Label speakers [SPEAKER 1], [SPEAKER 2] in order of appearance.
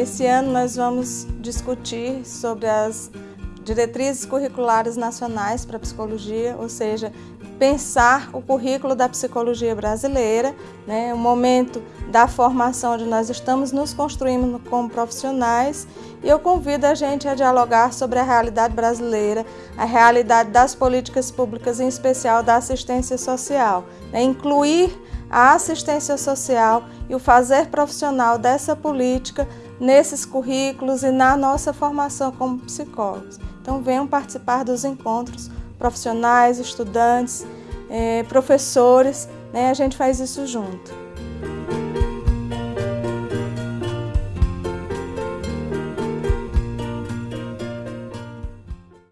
[SPEAKER 1] Esse ano nós vamos discutir sobre as diretrizes curriculares nacionais para psicologia, ou seja, pensar o currículo da psicologia brasileira, né, o momento da formação onde nós estamos nos construindo como profissionais. E eu convido a gente a dialogar sobre a realidade brasileira, a realidade das políticas públicas, em especial da assistência social, né, incluir a assistência social e o fazer profissional dessa política nesses currículos e na nossa formação como psicólogos. Então venham participar dos encontros profissionais, estudantes, eh, professores, né? a gente faz isso junto.